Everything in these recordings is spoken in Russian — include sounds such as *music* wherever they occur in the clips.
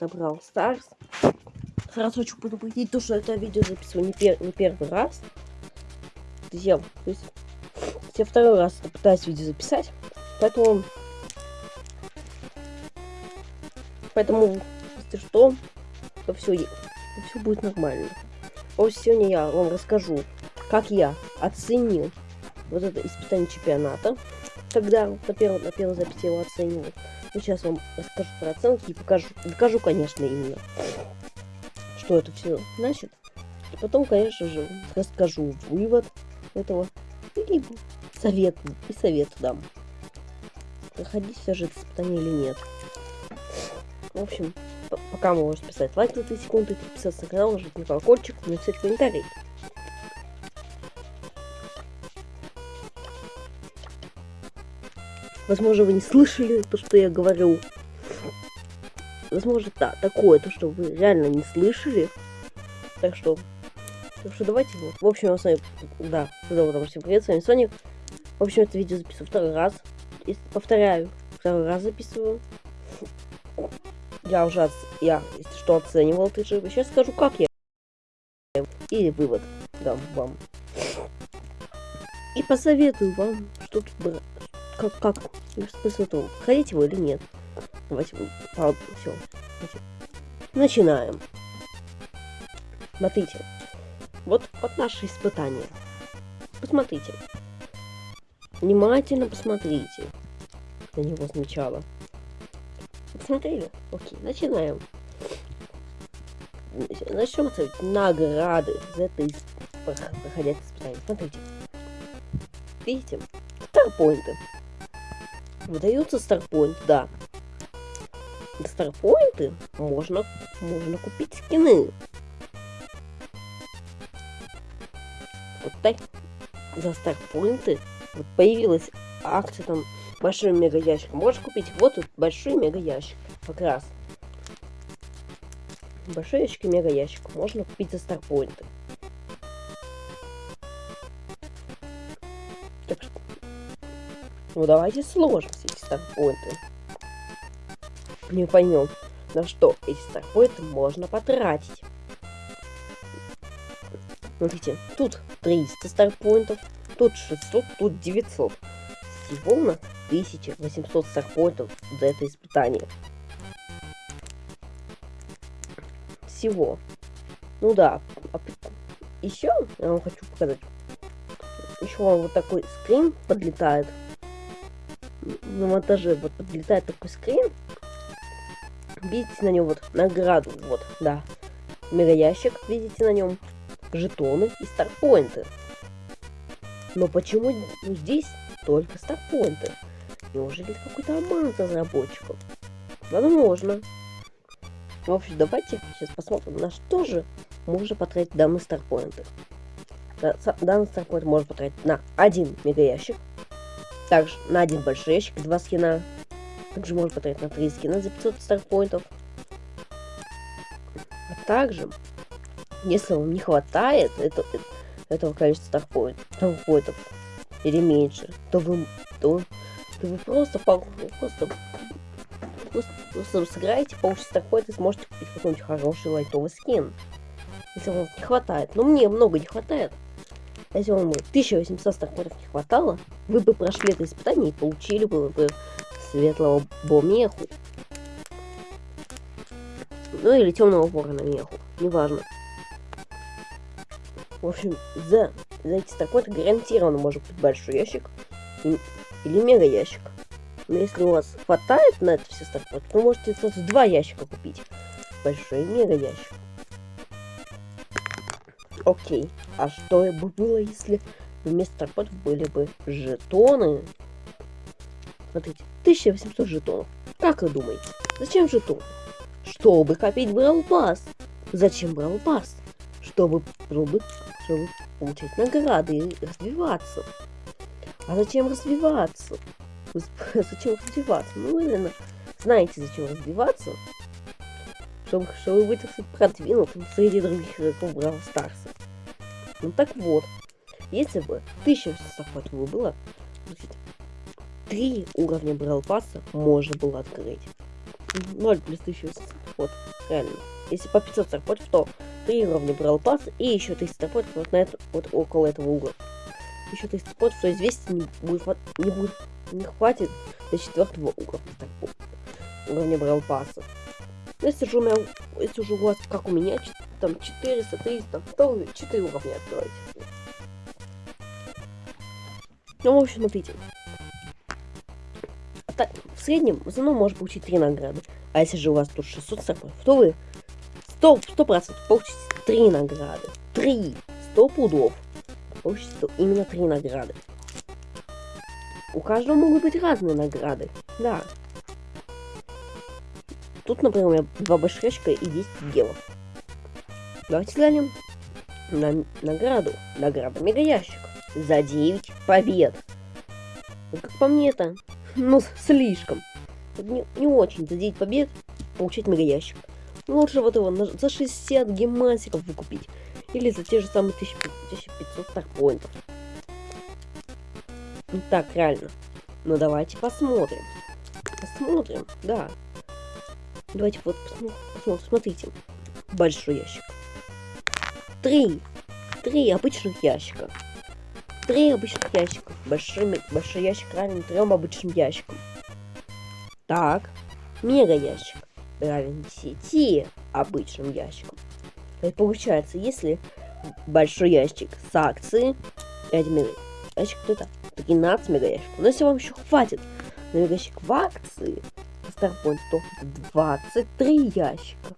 про Brawl Stars. Сразу хочу предупредить то, что это видео записываю не, пер не первый раз. Друзья, то есть я второй раз пытаюсь видео записать. Поэтому... Поэтому, если что, то все, то все будет нормально. Вот сегодня я вам расскажу, как я оценил вот это испытание чемпионата. Когда на первой, на первой записи его оценивал. Сейчас вам расскажу про оценки и покажу, докажу, конечно, именно, что это все значит. И потом, конечно же, расскажу вывод этого и совет, и совет дам. Проходить все же это испытание или нет. В общем, пока можете писать лайк на 3 секунды, подписаться на канал, нажать на колокольчик, написать комментарий. Возможно, вы не слышали то, что я говорю. Возможно, да, такое, то, что вы реально не слышали. Так что, так что давайте. В общем, я с вами, да, зовут вам всем привет, с вами Соник. В общем, это видео записываю второй раз. И повторяю, второй раз записываю. Я уже, я, если что, оценивал ты же. Сейчас скажу, как я. Или вывод дам вам. И посоветую вам, что тут как, как, смысл этого, ходить его или нет. Давайте, правда, все. Начинаем. Смотрите. Вот, вот наше испытание. Посмотрите. Внимательно посмотрите на него сначала. Посмотрели? Окей, начинаем. Начнем ставить награды за это проходя испытание. Смотрите. Видите? Старпоинты. Выдаются старпоинт, да. Старпоинты можно, можно купить скины. Вот так за старпоинты вот появилась акция там большой мега ящик. Можешь купить вот тут большой мега ящик. Как раз. Большой ящик и мега ящик. Можно купить за старпоинты. Ну давайте сложим эти старпоинты. Не поймем, на что эти старпоинты можно потратить. Смотрите, тут 300 старпоинтов, тут 600, тут 900. Всего у нас 1800 старпоинтов за это испытание. Всего. Ну да. А еще я вам хочу показать. Еще вам вот такой скрин подлетает на монтаже вот подлетает такой скрин. Видите на нем вот награду, вот, да. Мега ящик, видите на нем. Жетоны и старпоинты. Но почему здесь только старпоинты? Неужели какой-то обман разработчиков? Возможно. В общем, давайте сейчас посмотрим, на что же можно потратить данные старпоинты. Данный старпоинт можно потратить на один мега ящик, также на один большой ящик, два скина. Также можно потратить на три скина за 500 старпоинтов. А также, если вам не хватает это, этого количества старпоинтов, старпоинтов или меньше, то вы, то, то вы просто, просто, просто, просто сыграете, получите старпоинт и сможете купить какой-нибудь хороший лайтовый скин. Если вам не хватает. Но мне много не хватает. Если вам 1800 старпоинтов не хватало, вы бы прошли это испытание и получили бы, бы светлого бомеху. Ну или темного ворона меху, неважно. В общем, за, за эти старпоинты гарантированно может быть большой ящик и, или мега ящик. Но если у вас хватает на это все старпоинты, то можете сразу два ящика купить. Большой мега ящик. Окей. А что бы было, если вместо торпедов были бы жетоны? Смотрите, 1800 жетонов. Как вы думаете, зачем жетоны? Чтобы копить Брал Пас. Зачем Брал Пас? Чтобы, чтобы, чтобы получать награды и развиваться. А зачем развиваться? *laughs* Зачем развиваться? Ну, именно, знаете, зачем развиваться? Чтобы, чтобы быть продвинутым среди других игроков Бравл Старса. Ну так вот, если бы 1800 хватило было, три уровня Брал Пасса можно было открыть. 0 плюс 1800 вот, реально. Если по 500 старпотов, то 3 уровня брал пас и еще 300 старпотов вот на это, вот около этого угла. Еще 300 старпотов, то есть 200 не будет, не будет, не хватит до четвертого уровня старпот, уровня брал паса. Если же у меня, если уже у вас, как у меня, там 400, 300, то вы 4 уровня откроете. Ну, в общем, смотрите. Так, в среднем в основном может получить 3 награды. А если же у вас тут 600 сапов, то вы 100%, 100 получите 3 награды. 3! 100 пудов. Получите именно 3 награды. У каждого могут быть разные награды. Да. Тут, например, у меня 2 башрешка и 10 гемов. Давайте глянем на награду. Награда мега ящик. За 9 побед. Ну, как по мне это, ну, слишком. Не, не очень за 9 побед получить мега ящик. Лучше вот его за 60 гемасиков выкупить. Или за те же самые 1500 старпоинтов. Ну так, реально. Ну давайте посмотрим. Посмотрим, да. Давайте вот посмотрим. Смотрите. Большой ящик. Три. Три обычных ящика. Три обычных ящика. Большой, большой ящик равен трем обычным ящикам. Так. Мега ящик равен 10 обычным ящикам. И получается, если большой ящик с акции, 5 мега ящик, то это 13 мега ящиков. Но если вам еще хватит на мега ящик в акции, Starpoint, то 23 ящика.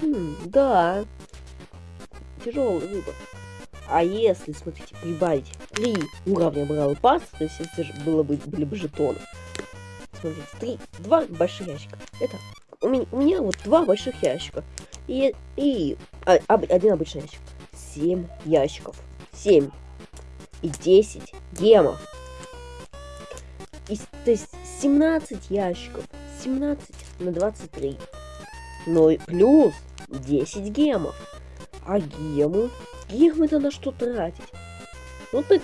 Хм, да, тяжелый выбор. А если, смотрите, прибавить 3 уровня Брал Пас, то есть если же было бы, были бы жетоны, смотрите, 3, 2 больших ящика. Это у меня, у меня вот два больших ящика. И, и а, один обычный ящик. 7 ящиков. 7. И 10 гемов. И, то есть 17 ящиков. 17 на 23. Ну и плюс 10 гемов. А гемы? Гемы-то на что тратить? Ну ты...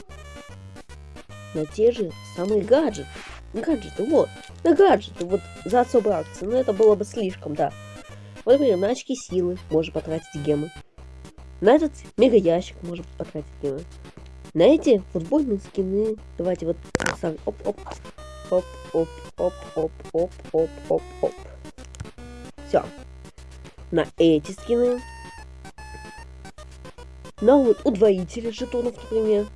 На те же самые гаджеты. Гаджеты, вот. На гаджеты, вот, за особые акции. Но это было бы слишком, да. Вот, например, на очки силы можно потратить гемы. На этот мега ящик можно потратить гемы. На эти футбольные скины. Давайте вот... Оп-оп. Оп-оп-оп-оп-оп-оп-оп-оп. Все. На эти скины на вот удвоители жетонов, например.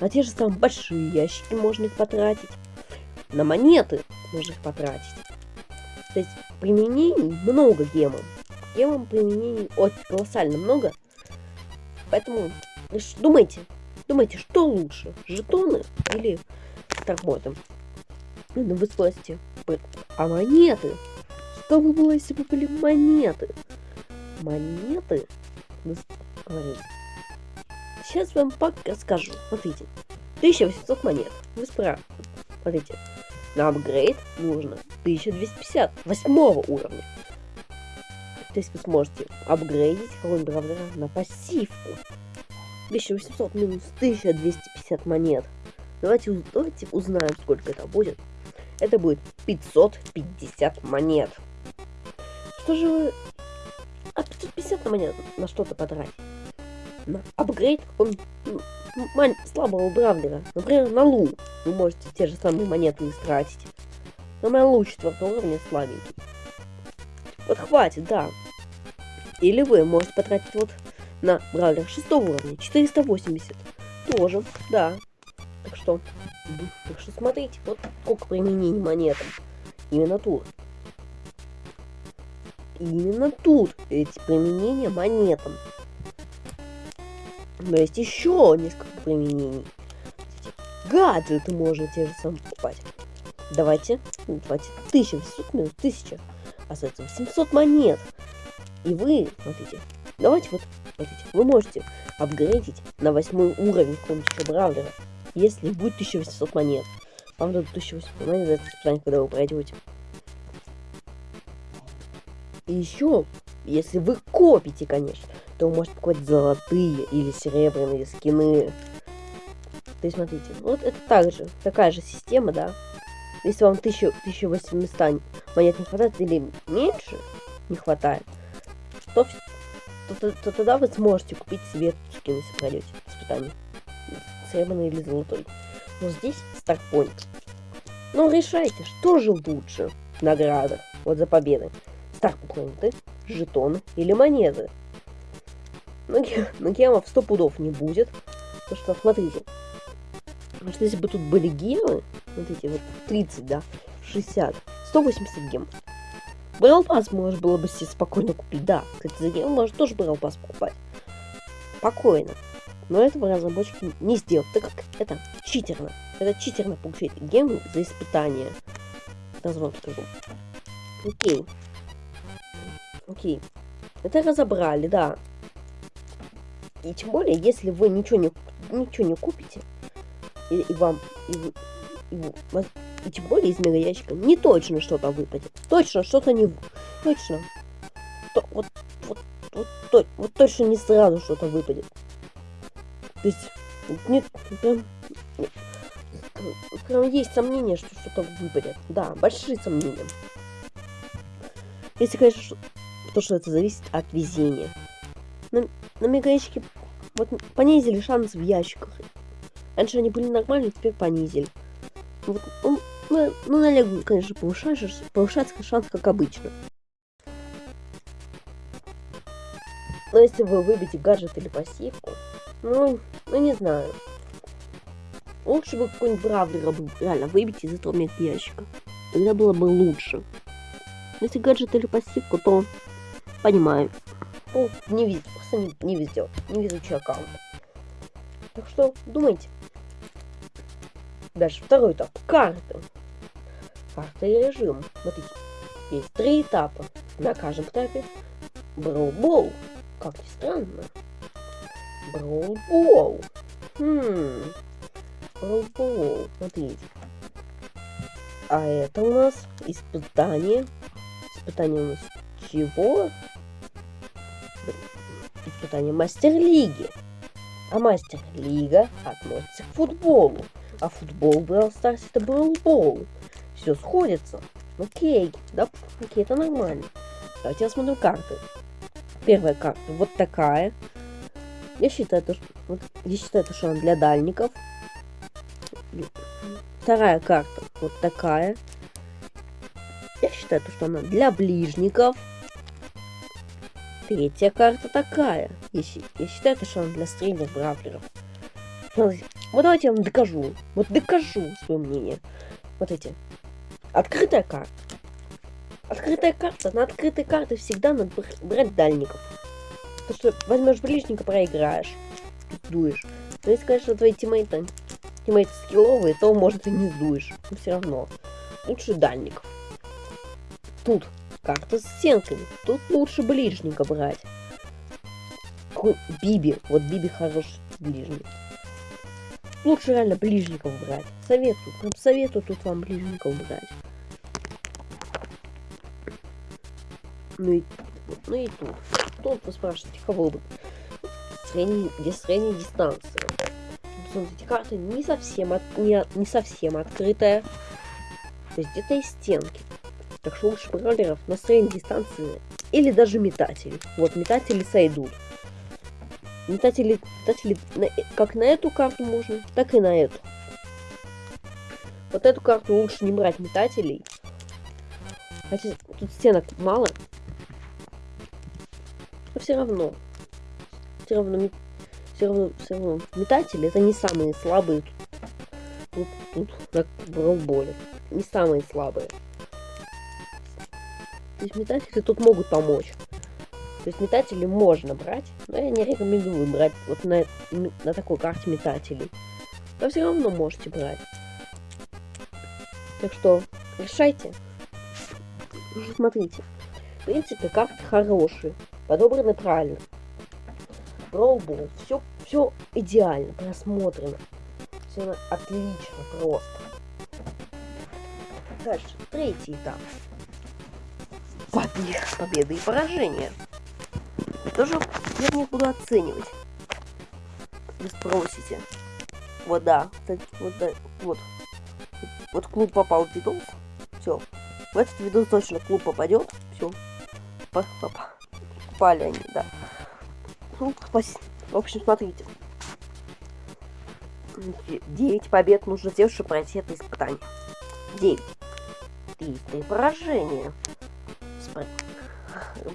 На те же самые большие ящики можно их потратить. На монеты можно их потратить. То есть применений много гемом. Гемом применений очень колоссально много. Поэтому думайте, думайте, что лучше, жетоны или торботы. Ну, вы спросите, а монеты? Что бы было, если бы были монеты? Монеты? Вы говорите, Сейчас вам пока скажу. Смотрите. 1800 монет. Вы справа. Смотрите. На апгрейд нужно 1250 восьмого уровня. То есть вы сможете апгрейдить какого-нибудь бравлера на пассивку. 1800 минус 1250 монет. Давайте, давайте узнаем, сколько это будет. Это будет 550 монет. Что же вы... А 550 монет на что-то потратить? Апгрейд какого-нибудь слабого бравлера. Например, на Лу. Вы можете те же самые монеты истратить. Но на Лу 4 уровня слабенький. Вот хватит, да. Или вы можете потратить вот на бравлер 6 уровня 480. Тоже, да. Так что, так что смотрите, вот сколько применений монетам. Именно тут. Именно тут эти применения монетам. Но есть еще несколько применений. Гаджеты можно те же самые покупать. Давайте, давайте, 1800 минус 1000. А соответственно 700 монет. И вы, смотрите, давайте вот, смотрите, вы можете апгрейдить на восьмой уровень какого-нибудь еще бравлера, если будет 1800 монет. Вам дадут 1800 монет за это испытание, когда вы пройдете. И еще, если вы копите, конечно, то вы можете покупать золотые или серебряные скины. То есть, смотрите, вот это также, такая же система, да. Если вам 1000, 1800 монет не хватает или меньше, не хватает, то, то, то, то тогда вы сможете купить себе этот если пройдете испытание. Серебряный или золотой. Но здесь старпоинт. Ну, решайте, что же лучше награда вот за победы. Старпоинты, жетоны или монеты. Ну, ну гемов сто пудов не будет. Потому что, смотрите, Потому что если бы тут были гемы, эти вот 30, да, 60, 180 гем. Брал пас можно было бы себе спокойно купить. Да, кстати, за гем можно тоже брал пас покупать. Спокойно. Но этого разработчики не сделают, так как это читерно. Это читерно получить гемы за испытание. Сразу вам скажу. Окей. Окей. Это разобрали, да. И тем более, если вы ничего не, ничего не купите, и, и вам, и, и, и, тем более из мега ящика не точно что-то выпадет. Точно что-то не... Точно. То, вот, вот, вот, то, вот точно не сразу что-то выпадет. То есть, нет, прям, прям есть сомнение, что что-то выпадет. Да, большие сомнения. Если, конечно, то, что это зависит от везения. На, на мега ящике вот понизили шанс в ящиках. Раньше они были нормальные, теперь понизили. Вот, ну, ну, ну, на Лего, конечно, повышается, повышается шанс, как обычно. Но если вы выбьете гаджет или пассивку, ну, ну не знаю. Лучше бы какой-нибудь бравлера реально выбить из этого ящика. Тогда было бы лучше. Если гаджет или пассивку, то понимаю. Ну, не везде, просто не, не везде. Не везучий аккаунт. Так что думайте. Дальше второй этап. Карта. Карта и режим. Смотрите. Есть три этапа. На каждом этапе Броубол. Как ни странно. Броубол. Хм. Броубол. Смотрите. А это у нас испытание. Испытание у нас чего? Испытание мастер-лиги. А мастер-лига относится к футболу. А футбол в Brawl Stars это бол. Все сходится. Окей, да, окей, это нормально. Давайте рассмотрим карты. Первая карта вот такая. Я считаю, что, вот, я считаю, что она для дальников. Вторая карта вот такая. Я считаю, что она для ближников. Третья карта такая. Я, считаю, что она для средних бравлеров. Вот давайте я вам докажу. Вот докажу свое мнение. Вот эти. Открытая карта. Открытая карта. На открытой карте всегда надо брать дальников. Потому что возьмешь ближника, проиграешь. Дуешь. Но если, конечно, твои тиммейты, тиммейты скилловые, то, может, и не сдуешь. Но все равно. Лучше дальников. Тут карта с стенками. Тут лучше ближника брать. Биби. Вот Биби хороший ближник. Лучше реально ближников брать. Советую. Прям советую тут вам ближников брать. Ну и, ну и тут. Тут вы спрашиваете, кого бы. Где средняя дистанция. Смотрите, карта не совсем, от, не, не совсем открытая. То есть где-то есть стенки. Так что лучше бrawлеров на средней дистанции. Или даже метателей. Вот, метатели сойдут. Метатели, метатели на, как на эту карту можно, так и на эту. Вот эту карту лучше не брать метателей. Хотя тут стенок мало. Но все равно. Все равно, все равно, все равно метатели это не самые слабые тут, тут, тут на бrawlболе. Не самые слабые. То есть метатели тут могут помочь. То есть метатели можно брать, но я не рекомендую брать вот на, на такой карте метателей. Но все равно можете брать. Так что решайте. Смотрите. В принципе, карты хорошие. Подобраны правильно. Пробовал. Все, все идеально. Просмотрено. Все отлично просто. Дальше. Третий этап. Победы и поражения тоже я них буду оценивать. Вы спросите. Вот да, вот, да, вот. Вот клуб попал в видос. Все. В этот видос точно клуб попадет. Все. Попали они, да. Ну, в общем, смотрите. 9 побед нужно сделать, чтобы пройти это испытание. 9. Ты, ты поражение.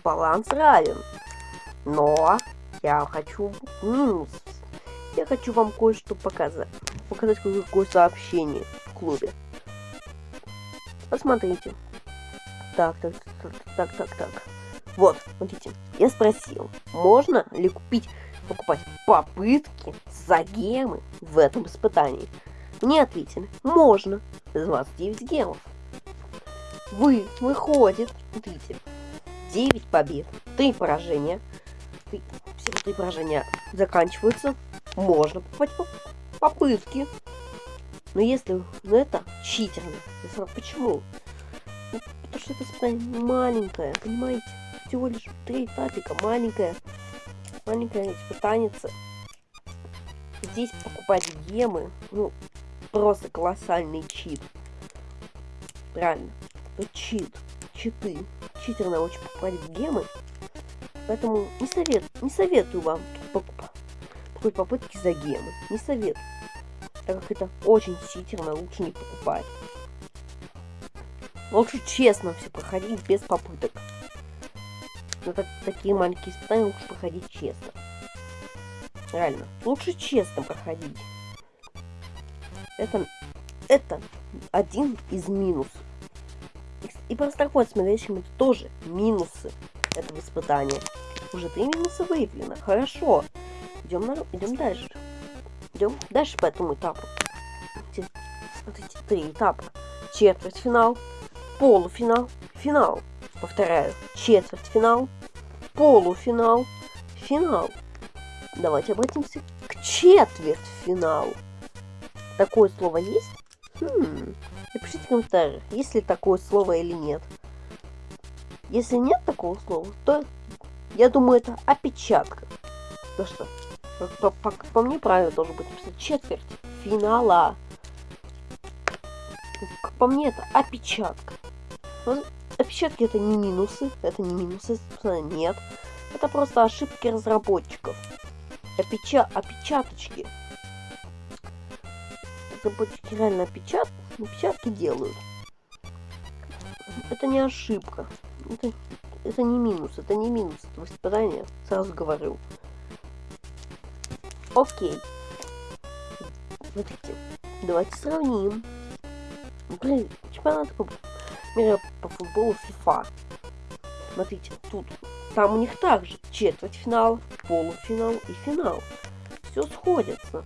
Баланс равен. Но я хочу минус. Я хочу вам кое-что показать. Показать какое сообщение в клубе. Посмотрите. Так, так, так, так, так, так. Вот, смотрите. Я спросил, можно ли купить, покупать попытки за гемы в этом испытании? Мне ответили, можно. 29 гемов. Вы, выходит, смотрите, 9 побед, 3 поражения. Все три поражения заканчиваются. Можно покупать попытки. Но если ну это читерно. Почему? Ну, потому что это испытание маленькое, понимаете? Всего лишь три этапика, маленькое. Маленькое испытание. Здесь покупать гемы, ну, просто колоссальный чит. Правильно. Это чит. Читы. Читерно очень покупать гемы. Поэтому не совет, не советую вам покупать попытки за гемы. Не советую так как это очень читерно, лучше не покупать. Лучше честно все проходить без попыток. Но так, такие маленькие испытания лучше проходить честно. Реально. Лучше честно проходить. Это, это один из минусов. И, и просто такой смотрящим это тоже минусы этого испытания. Уже три минуса выявлено. Хорошо. Идем, на, дальше. Идем дальше по этому этапу. Смотрите, три этапа. Четвертьфинал, полуфинал, финал. Повторяю, четвертьфинал, полуфинал, финал. Давайте обратимся к четвертьфиналу. Такое слово есть? Хм. Напишите в комментариях, есть ли такое слово или нет. Если нет такого слова, то я думаю, это опечатка. Ну что, по, по, по мне правильно должен быть написано четверть финала. Как по мне это опечатка. Вот, опечатки это не минусы, это не минусы, собственно, нет. Это просто ошибки разработчиков. Опеча опечаточки. Разработчики реально опечат опечатки делают. Это не ошибка. Это, это не минус, это не минус этого испытания, сразу говорю. Окей. Смотрите, давайте сравним. Блин, чемпионат мира по футболу FIFA. Смотрите, тут, там у них также четвертьфинал, полуфинал и финал. Все сходится.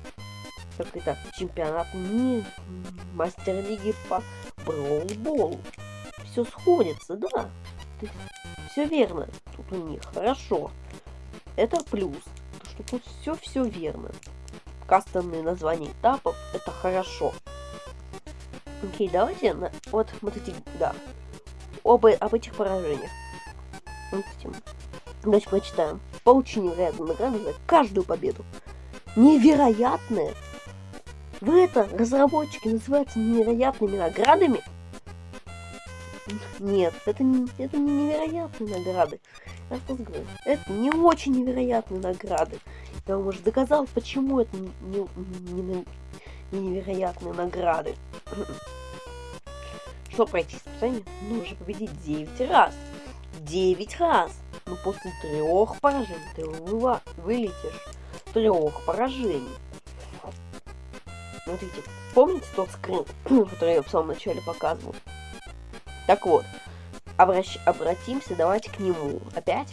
Как это чемпионат мира, мастер-лиги по броулболу. Все сходится, да. Все верно. Тут у них хорошо. Это плюс что тут все-все верно. Кастомные названия этапов это хорошо. Окей, давайте на, вот, вот эти, да, оба, об этих поражениях. Допустим, давайте прочитаем. Получение невероятную награду за каждую победу. Невероятное! Вы это, разработчики, называются невероятными наградами? Нет, это не, это не невероятные награды. Я что говорю, это не очень невероятные награды. Я вам уже доказал, почему это не, не, не, не невероятные награды. Чтобы пройти испытание, нужно победить 9 раз. 9 раз! Но после трех поражений ты вылетишь. Трех поражений. Смотрите, помните тот скрин, *clears throat* который я в самом начале показывал? Так вот, обращ... обратимся, давайте к нему. Опять?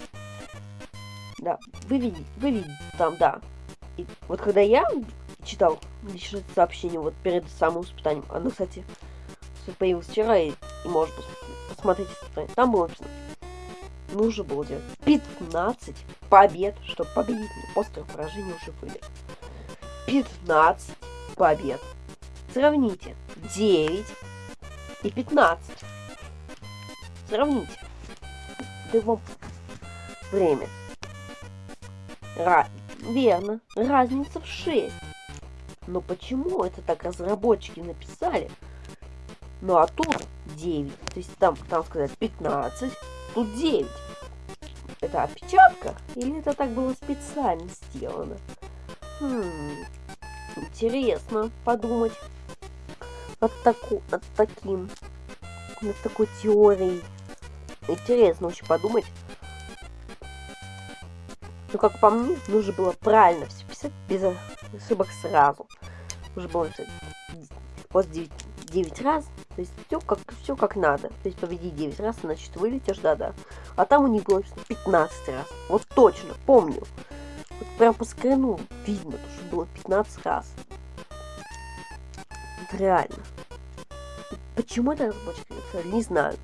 Да, вы видите, вы видите там, да. И вот когда я читал лишь сообщение вот перед самым испытанием, оно, кстати, появилось вчера, и, и может посмотреть Там было написано, нужно было делать 15 побед, чтобы победить. Но после уже были. 15 побед. Сравните. 9 и 15. Сравните. Его время. Ра верно, разница в 6. Но почему это так разработчики написали? Ну а тут 9. То есть там, там сказать 15, тут 9. это опечатка? Или это так было специально сделано? Хм, интересно подумать над, таку, над таким, над такой теорией. Интересно очень подумать. Ну, как по мне, нужно было правильно все писать без ошибок сразу. Нужно было писать после 9, 9 раз. То есть все как, все как надо. То есть победи 9 раз, значит вылетишь, да-да. А там у них было 15 раз. Вот точно, помню. Прям по скрину видно, что было 15 раз. Реально. Почему это разработчик не знаю.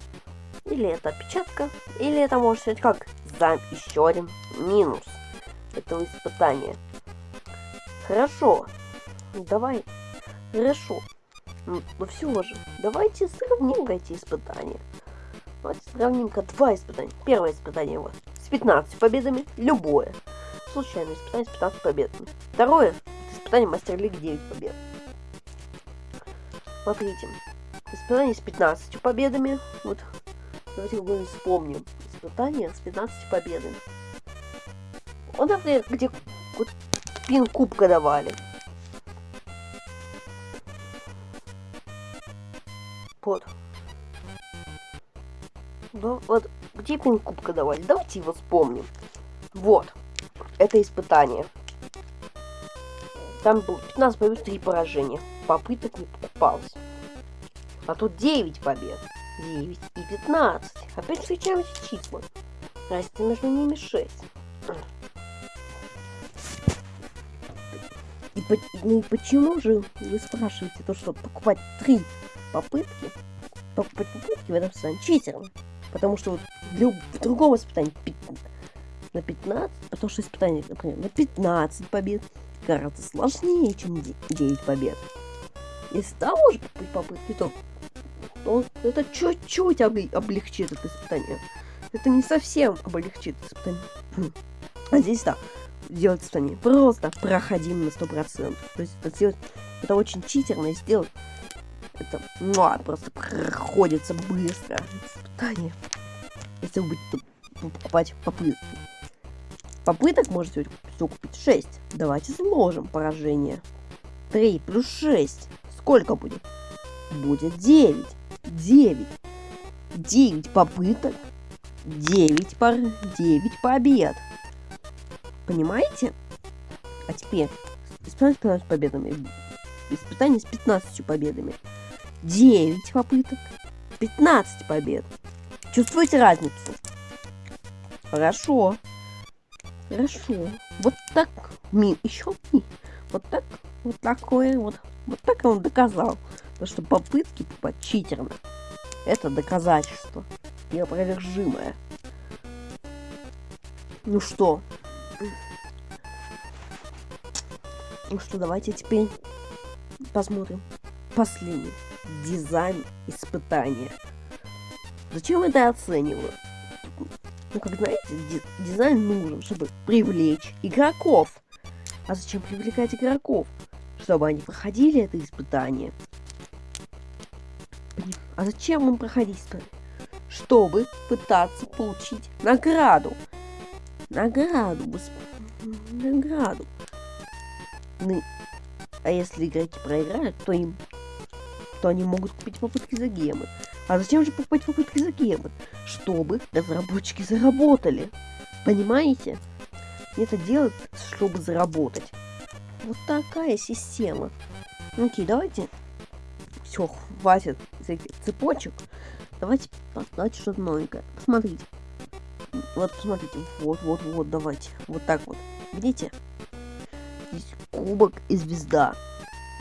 Или это опечатка, или это может быть как зам еще один минус этого испытания. Хорошо. Давай. Хорошо. Но все же, давайте сравним эти испытания. Давайте сравним-ка два испытания. Первое испытание вот с 15 победами, любое. Случайное испытание с 15 победами. Второе испытание Мастер Лиги 9 побед. Смотрите. Испытание с 15 победами. Вот. Давайте мы вспомним. Испытание с 15 победами. Вот, например, где вот, пин кубка давали. Вот. Да, вот где пин кубка давали? Давайте его вспомним. Вот. Это испытание. Там было 15 побед, 3 поражения. Попыток не покупалось. А тут 9 побед. 9 и 15. Опять встречаем эти числа. Разница между ними 6. И, ну и почему же вы спрашиваете то, что покупать три попытки, покупать попытки в этом состоянии читерно? Потому что вот для другого испытания на 15, потому что испытание, например, на 15 побед гораздо сложнее, чем 9 побед. Если того же попытки, то, то это чуть-чуть облегчит это испытание. Это не совсем облегчит испытание. *clears throat* А здесь да, сделать испытание просто проходим на 100%. То есть это сделать, это очень читерно сделать. Это муа, просто проходится быстро. Испытание. Если вы будете покупать попытки. Попыток можете все купить 6. Давайте сложим поражение. 3 плюс 6. Сколько будет? Будет 9. 9. 9 попыток. 9 пар... 9 побед. Понимаете? А теперь испытание с 15 победами. Испытание с 15 победами. 9 попыток. 15 побед. Чувствуете разницу? Хорошо. Хорошо. Вот так. Ми, еще ми. Вот так. Вот такое вот. Вот так он доказал. То, что попытки попасть читерно. Это доказательство. Неопровержимое. Ну что, ну что, давайте теперь посмотрим последний дизайн испытания. Зачем это оцениваю? Ну, как знаете, дизайн нужен, чтобы привлечь игроков. А зачем привлекать игроков? Чтобы они проходили это испытание. А зачем им проходить испытание? Чтобы пытаться получить награду. Награду, награду. Ну, а если игроки проиграют, то им то они могут купить попытки за гемы. А зачем же покупать попытки за гемы? Чтобы разработчики заработали. Понимаете? Это делают, чтобы заработать. Вот такая система. Окей, давайте. Все, хватит этих цепочек. Давайте, давайте что-то новенькое. Посмотрите. Вот, посмотрите. Вот, вот, вот, давайте. Вот так вот. Видите? Здесь кубок и звезда.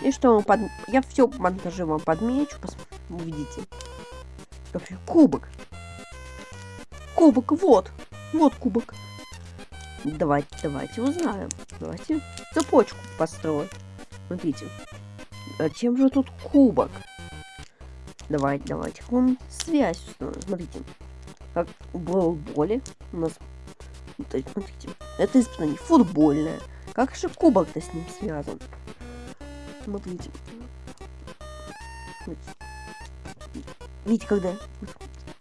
И что вам под... Я все монтаже вам подмечу. Пос... Увидите. Вообще, кубок. Кубок, вот. Вот кубок. Давайте, давайте узнаем. Давайте цепочку построим. Смотрите. А чем же тут кубок? Давайте, давайте. Вон связь установим. Смотрите как в более у нас... Смотрите, это испытание футбольное. Как же кубок-то с ним связан? Смотрите. Видите, когда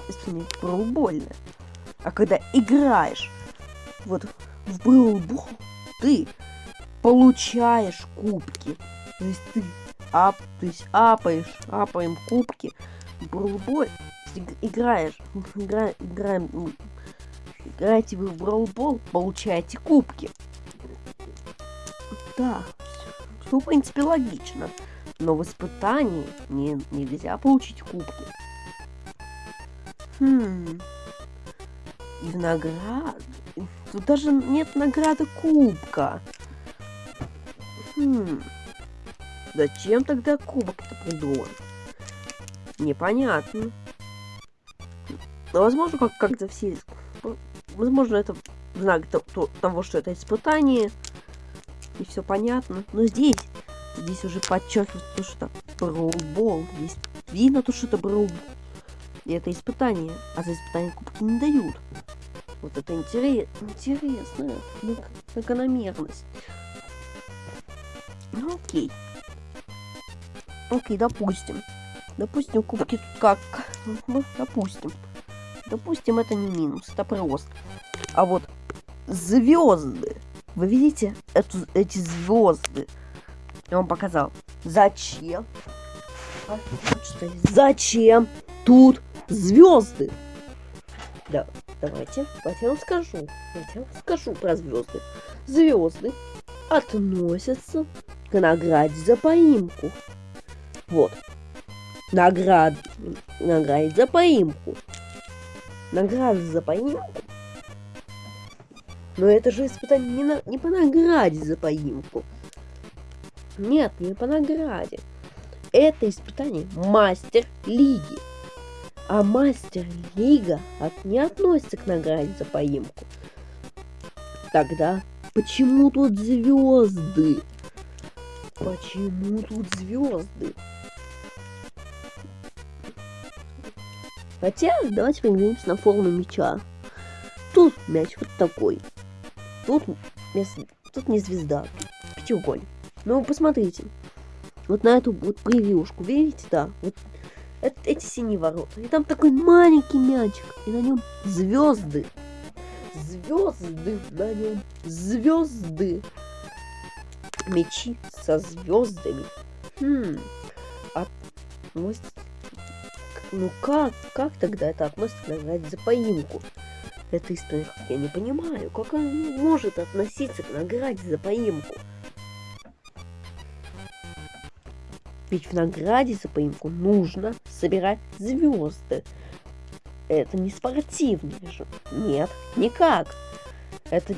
испытание футбольное, а когда играешь вот в Браулбол ты получаешь кубки. То есть ты ап, то есть апаешь, апаем кубки. Браулбол играешь, игра, играем, играете вы в Браулбол, получаете кубки. Да, все, в принципе, логично. Но в испытании не, нельзя получить кубки. Хм. И в награду... Тут даже нет награды кубка. Хм. Зачем тогда кубок-то придуман? Непонятно. Но возможно, как- как-то все... Возможно, это знак то- то- того, что это испытание. И все понятно. Но здесь... Здесь уже подчеркивается то, что это броубол. Здесь видно то, что это броубол. И это испытание. А за испытание кубки не дают. Вот это интерес, интересная зак- закономерность. Ну окей. Окей, допустим. Допустим, кубки тут как? Ну, допустим. Допустим, это не минус, это просто. А вот звезды. Вы видите эту, эти звезды? Я вам показал. Зачем? А. Зачем тут звезды? Да, давайте, давайте я вам скажу. Давайте я вам скажу про звезды. Звезды относятся к награде за поимку. Вот. Наград... Награде за поимку. Награда за поимку. Но это же испытание не, на... не по награде за поимку. Нет, не по награде. Это испытание мастер лиги. А мастер лига от... не относится к награде за поимку. Тогда почему тут звезды? Почему тут звезды? Хотя, давайте поглядимся на форму мяча. Тут мяч вот такой. Тут, тут не звезда, пятиугольник. Ну, посмотрите. Вот на эту вот превьюшку, видите, да? Вот это- эти синие ворота. И там такой маленький мячик. И на нем звезды. Звезды на нем. Звезды. Мечи со звездами. Хм. А, с- ну как, как тогда это относится награде за поимку? Это история, я не понимаю. Как она может относиться к награде за поимку? Ведь в награде за поимку нужно собирать звезды. Это не спортивный же. Нет, никак. Это...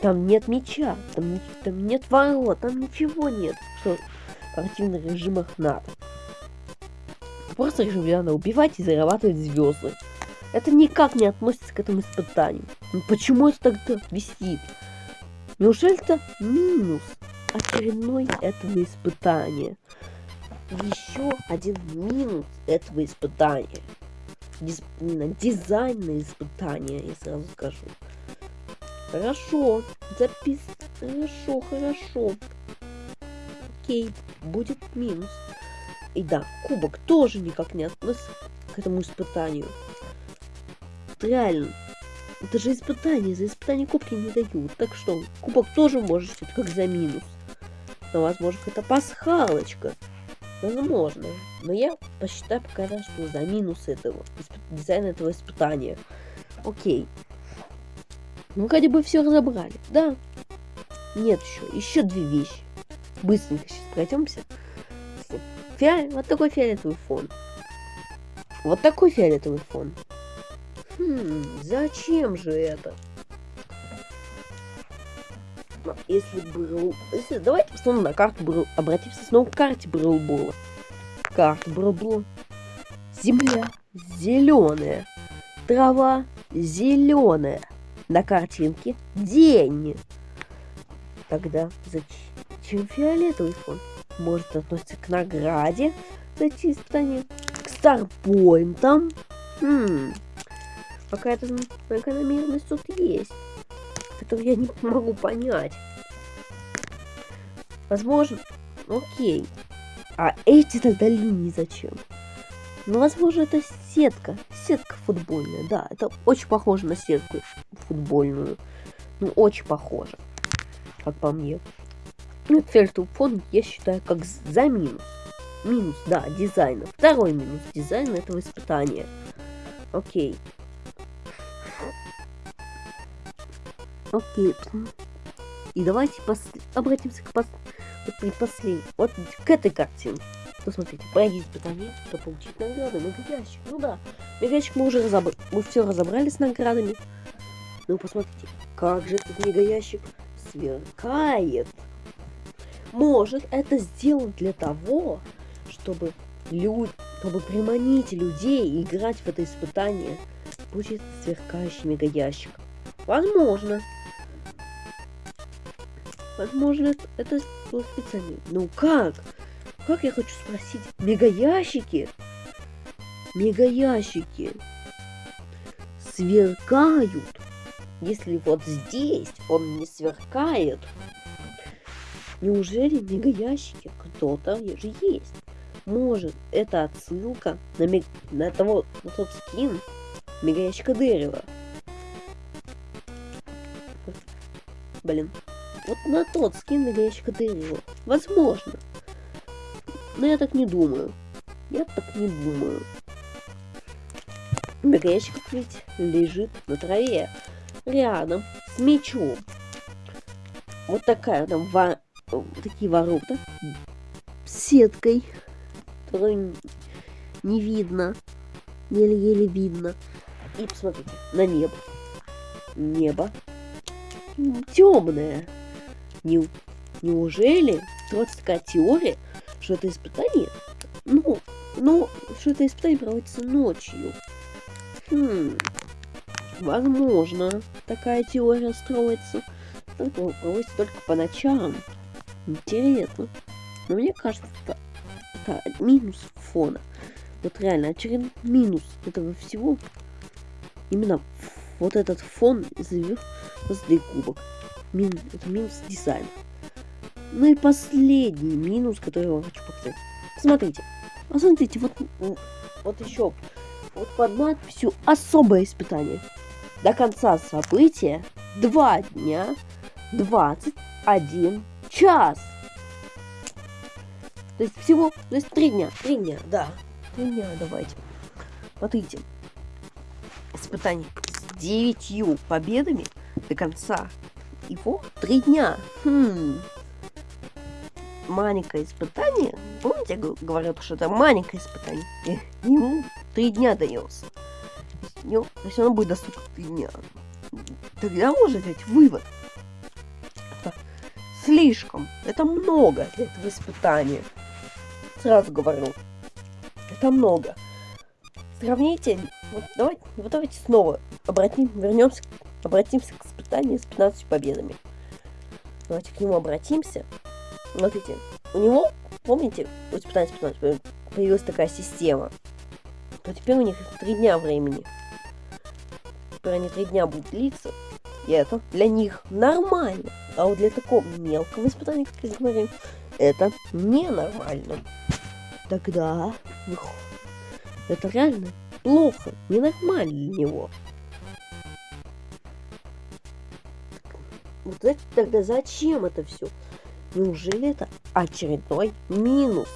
Там нет меча, там, там нет ворот, там ничего нет, что в спортивных режимах надо. Просто режим, где надо убивать и зарабатывать звезды. Это никак не относится к этому испытанию. Ну почему это тогда висит? Неужели это минус очередной этого испытания? Еще один минус этого испытания. Диз- дизайнное испытание, я сразу скажу. Хорошо, запис... Хорошо, хорошо. Окей, будет минус. И да, кубок тоже никак не относится к этому испытанию. Реально. Это же испытание, за испытание кубки не дают. Так что, кубок тоже может считать как за минус. Но, возможно, это пасхалочка. Возможно. Но я посчитаю пока что за минус этого, дизайна этого испытания. Окей. Ну, вроде бы все разобрали. Да. Нет еще. Еще две вещи. Быстренько сейчас пройдемся. Фиа- Вот такой фиолетовый фон. Вот такой фиолетовый фон. Хм, зачем же это? Ну, Если был... Если... Давайте посмотрим на карту Бру... Обратимся снова к карте Брылбола. Карта Брылбола. Земля зеленая. Трава зеленая. На картинке день. Тогда зачем фиолетовый фон? Может относится к награде за эти испытания? К старпоинтам? Хм. Какая-то закономерность тут есть, которую я не могу понять. Возможно, окей. А эти тогда линии зачем? Ну, возможно, это сетка. Сетка футбольная, да. Это очень похоже на сетку футбольную. Ну, очень похоже, как по мне. Ну, фиолетовый фон я считаю как за минус. Минус, да, дизайна. Второй минус дизайна этого испытания. Окей. Окей. И давайте пос... обратимся к пос... вот предпоследней. Вот к этой картинке. Ну, смотрите, пройди испытание, чтобы получить награды. Мегаящик. Ну да, мегаящик мы уже разобрали. Мы все разобрали с наградами. Ну, посмотрите, как же этот мегаящик сверкает. Может, это сделано для того, чтобы люди, чтобы приманить людей играть в это испытание. Будет сверкающий мегаящик. Возможно. Возможно, это, было специально. Ну как? Как я хочу спросить? Мегаящики? Мегаящики сверкают. Если вот здесь он не сверкает, неужели мегаящики кто-то же есть? Может, это отсылка на, мег... на, того, на тот скин мегаящика дерева? Блин. Вот на тот скин мегаящика дерева. Возможно. Но я так не думаю. Я так не думаю. Мегаящик ведь лежит на траве. Рядом с мечом. Вот такая там во... такие ворота. С сеткой. Которую не видно. Еле-еле видно. И посмотрите, на небо. Небо темное. Не, неужели вот такая теория, что это испытание, ну, ну, что это испытание проводится ночью? Хм, возможно, такая теория строится. Только проводится только по ночам. Интересно. Но мне кажется, это, это минус фона. Вот реально, очередной минус этого всего. Именно вот этот фон звезды кубок. Мин, это минус дизайн. Ну и последний минус, который я вам хочу показать. Смотрите. Посмотрите, вот, вот еще. Вот под надписью «Особое испытание». До конца события 2 дня 21 час. То есть всего, то есть 3 дня, 3 дня, да. 3 дня, давайте. Смотрите. Испытание с 9 победами до конца его 3 дня. Хм маленькое испытание. Помните, я говорил, что это маленькое испытание? И ему три дня дается. То есть оно будет доступно три дня. Тогда можно взять вывод. Это слишком. Это много для этого испытания. Сразу говорю. Это много. Сравните. Вот давайте, вот давайте снова обратим, вернемся, обратимся к испытанию с 15 победами. Давайте к нему обратимся. Смотрите, у него, помните, у испытания 15 появилась такая система. То теперь у них три дня времени. Теперь они три дня будут длиться. И это для них нормально. А вот для такого мелкого испытания, как я говорил, это ненормально. Тогда это реально плохо, ненормально для него. Вот тогда зачем это все? Неужели это очередной минус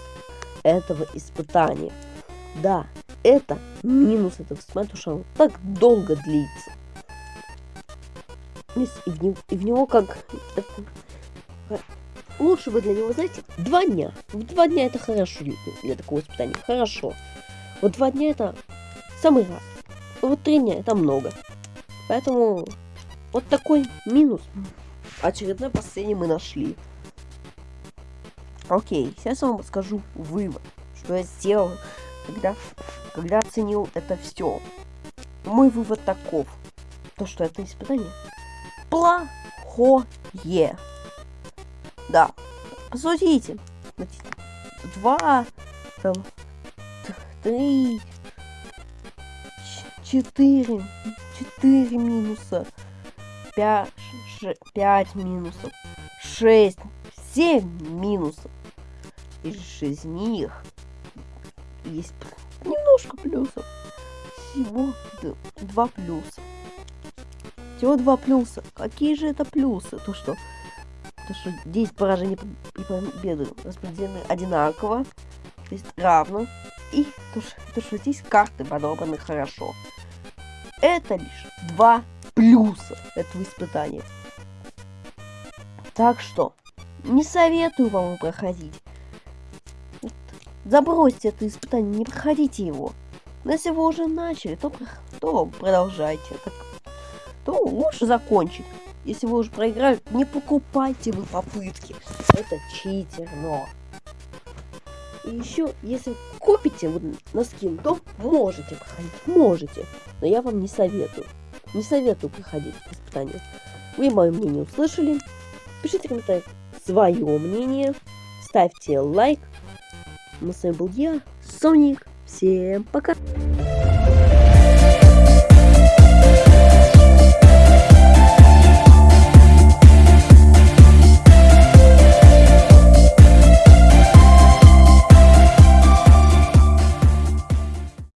этого испытания? Да, это минус этого испытания, что оно так долго длится. И в, и в него как... Лучше бы для него, знаете, два дня. В два дня это хорошо для такого испытания. Хорошо. Вот два дня это самый раз. Вот три дня это много. Поэтому вот такой минус. Очередной последний мы нашли. Окей, сейчас я вам скажу вывод, что я сделал, когда, когда оценил это все. Мой вывод таков, то что это испытание плохое. Да, посудите. Два, там, три, четыре, четыре минуса, пять, пять минусов, шесть 7 минусов. И из них есть немножко плюсов. Всего два плюса. Всего два плюса. Какие же это плюсы? То, что, то, что 10 поражений и победы распределены одинаково, то есть равно. И то, что, то, что здесь карты подобраны хорошо. Это лишь два плюса этого испытания. Так что, не советую вам проходить. Забросьте это испытание, не проходите его. Если вы уже начали, то, то продолжайте. Так, то лучше закончить. Если вы уже проиграли, не покупайте вы попытки. Это читер, но... И еще, если купите вот на скин, то можете проходить, можете. Но я вам не советую. Не советую проходить испытания. Вы мое мнение услышали. Пишите в комментариях свое мнение. Ставьте лайк. Ну, с вами был я, Соник. Всем пока!